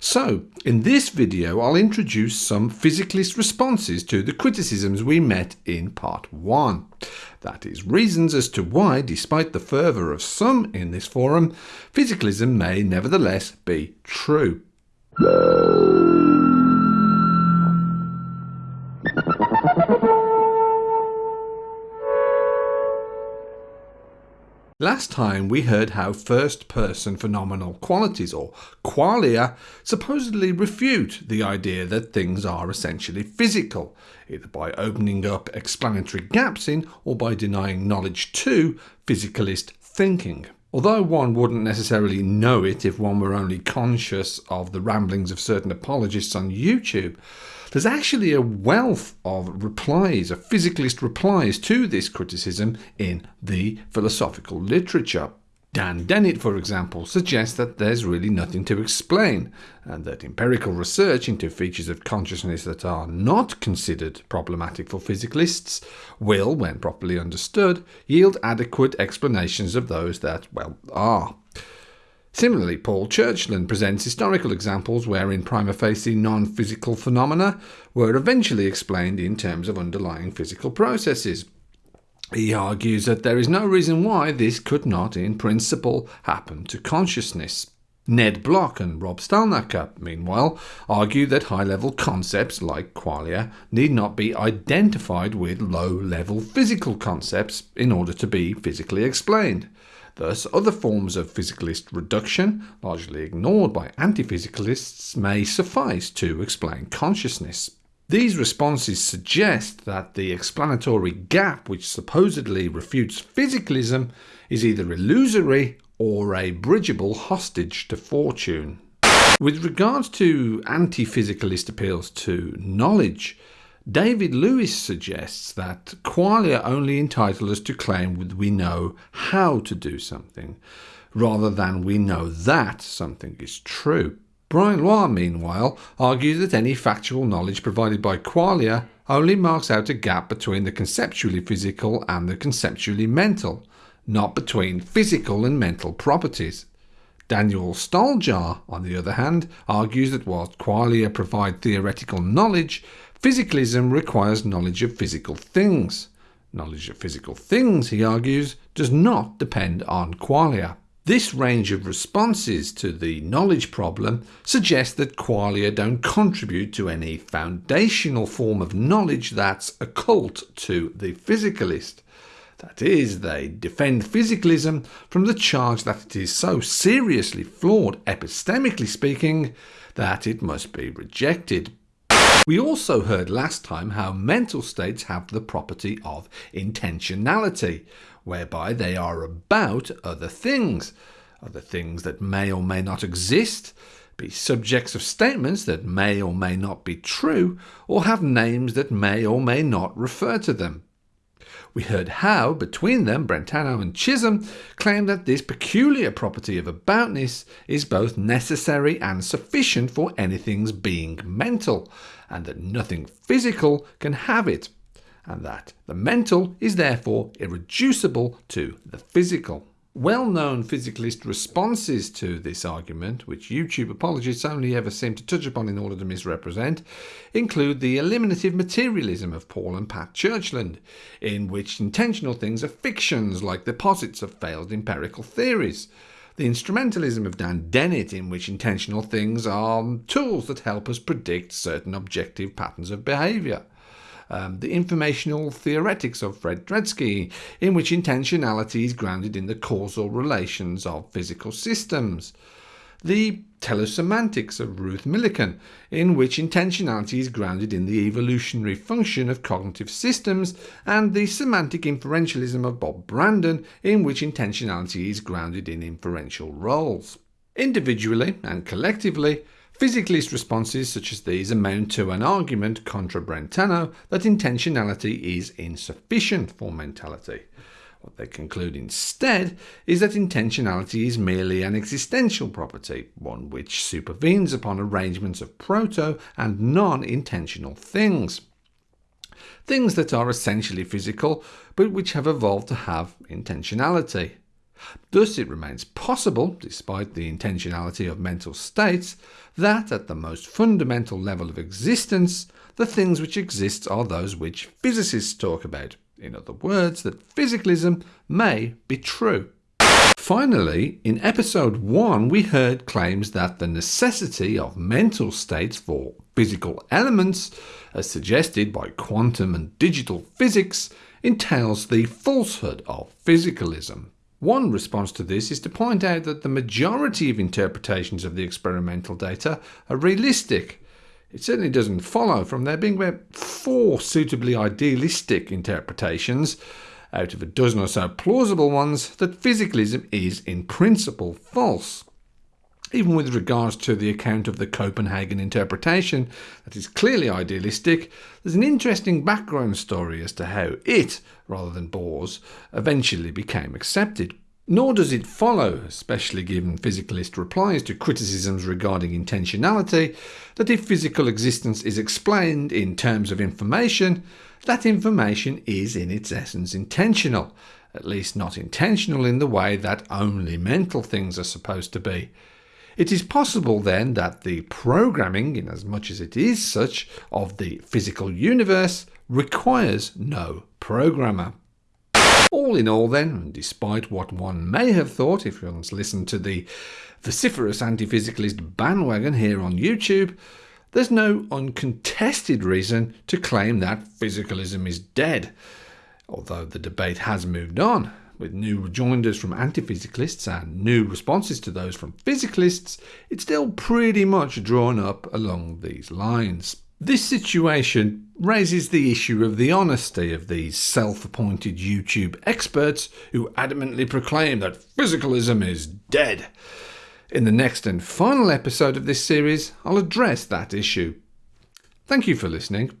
So, in this video I'll introduce some physicalist responses to the criticisms we met in part 1. That is, reasons as to why, despite the fervour of some in this forum, physicalism may nevertheless be true. Last time we heard how first-person phenomenal qualities, or qualia, supposedly refute the idea that things are essentially physical, either by opening up explanatory gaps in or by denying knowledge to physicalist thinking. Although one wouldn't necessarily know it if one were only conscious of the ramblings of certain apologists on YouTube, there's actually a wealth of replies, of physicalist replies to this criticism in the philosophical literature. Dan Dennett, for example, suggests that there's really nothing to explain, and that empirical research into features of consciousness that are not considered problematic for physicalists will, when properly understood, yield adequate explanations of those that, well, are. Similarly, Paul Churchland presents historical examples wherein prima facie non-physical phenomena were eventually explained in terms of underlying physical processes. He argues that there is no reason why this could not, in principle, happen to consciousness. Ned Block and Rob Stalnaker, meanwhile, argue that high-level concepts like qualia need not be identified with low-level physical concepts in order to be physically explained. Thus, other forms of physicalist reduction, largely ignored by anti-physicalists, may suffice to explain consciousness. These responses suggest that the explanatory gap which supposedly refutes physicalism is either illusory or a bridgeable hostage to fortune. With regards to anti-physicalist appeals to knowledge, David Lewis suggests that qualia only entitle us to claim we know how to do something, rather than we know that something is true. Brian Loar, meanwhile, argues that any factual knowledge provided by qualia only marks out a gap between the conceptually physical and the conceptually mental, not between physical and mental properties. Daniel Stoljar, on the other hand, argues that whilst qualia provide theoretical knowledge, Physicalism requires knowledge of physical things. Knowledge of physical things, he argues, does not depend on qualia. This range of responses to the knowledge problem suggests that qualia don't contribute to any foundational form of knowledge that's occult to the physicalist. That is, they defend physicalism from the charge that it is so seriously flawed, epistemically speaking, that it must be rejected. We also heard last time how mental states have the property of intentionality, whereby they are about other things, other things that may or may not exist, be subjects of statements that may or may not be true, or have names that may or may not refer to them. We heard how, between them, Brentano and Chisholm claim that this peculiar property of aboutness is both necessary and sufficient for anything's being mental, and that nothing physical can have it, and that the mental is therefore irreducible to the physical. Well-known physicalist responses to this argument, which YouTube apologists only ever seem to touch upon in order to misrepresent, include the eliminative materialism of Paul and Pat Churchland, in which intentional things are fictions like the posits of failed empirical theories, the instrumentalism of Dan Dennett, in which intentional things are tools that help us predict certain objective patterns of behaviour, um, the informational theoretics of Fred Dretske, in which intentionality is grounded in the causal relations of physical systems, the teleosemantics of Ruth Millikan, in which intentionality is grounded in the evolutionary function of cognitive systems, and the semantic inferentialism of Bob Brandom, in which intentionality is grounded in inferential roles. Individually and collectively, Physicalist responses such as these amount to an argument contra Brentano that intentionality is insufficient for mentality. What they conclude instead is that intentionality is merely an existential property, one which supervenes upon arrangements of proto and non-intentional things. Things that are essentially physical, but which have evolved to have intentionality. Thus, it remains possible, despite the intentionality of mental states, that at the most fundamental level of existence, the things which exist are those which physicists talk about. In other words, that physicalism may be true. Finally, in episode 1, we heard claims that the necessity of mental states for physical elements, as suggested by quantum and digital physics, entails the falsehood of physicalism. One response to this is to point out that the majority of interpretations of the experimental data are realistic. It certainly doesn't follow from there being about four suitably idealistic interpretations out of a dozen or so plausible ones that physicalism is in principle false. Even with regards to the account of the Copenhagen interpretation, that is clearly idealistic, there's an interesting background story as to how it, rather than Bohr's, eventually became accepted. Nor does it follow, especially given physicalist replies to criticisms regarding intentionality, that if physical existence is explained in terms of information, that information is in its essence intentional, at least not intentional in the way that only mental things are supposed to be. It is possible then that the programming, in as much as it is such, of the physical universe requires no programmer. All in all, then, despite what one may have thought if one's listened to the vociferous anti physicalist bandwagon here on YouTube, there's no uncontested reason to claim that physicalism is dead, although the debate has moved on with new rejoinders from anti physicalists and new responses to those from physicalists, it's still pretty much drawn up along these lines. This situation raises the issue of the honesty of these self appointed YouTube experts who adamantly proclaim that physicalism is dead. In the next and final episode of this series, I'll address that issue. Thank you for listening.